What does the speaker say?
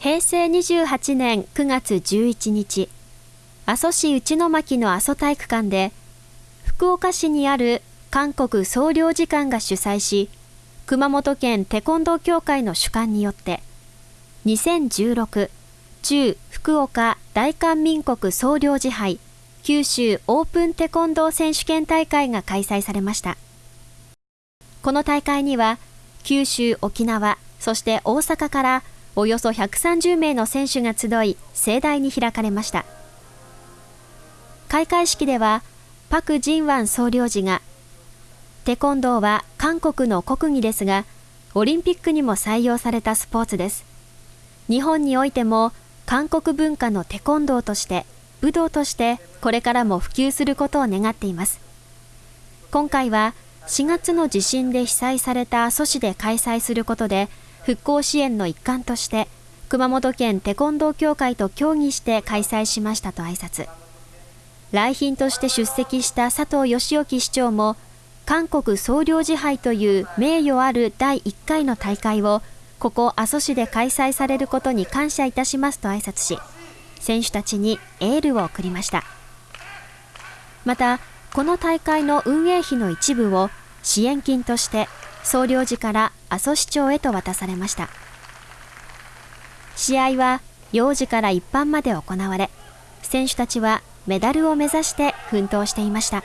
平成28年9月11日、阿蘇市内巻の阿蘇体育館で、福岡市にある韓国総領事館が主催し、熊本県テコンドー協会の主管によって、2016中福岡大韓民国総領事杯九州オープンテコンドー選手権大会が開催されました。この大会には、九州、沖縄、そして大阪からおよそ130名の選手が集い、盛大に開かれました。開会式では、パク・ジンワン総領事が、テコンドーは韓国の国技ですが、オリンピックにも採用されたスポーツです。日本においても、韓国文化のテコンドーとして、武道としてこれからも普及することを願っています。今回は4月の地震で被災された阿蘇市で開催することで、復興支援の一環として、熊本県テコンドー協会と協議して開催しましたと挨拶。来賓として出席した佐藤義興市長も、韓国総領事杯という名誉ある第1回の大会を、ここ阿蘇市で開催されることに感謝いたしますと挨拶し、選手たちにエールを送りました。また、この大会の運営費の一部を支援金として総領事から阿蘇市長へと渡されました試合は幼児から一般まで行われ選手たちはメダルを目指して奮闘していました。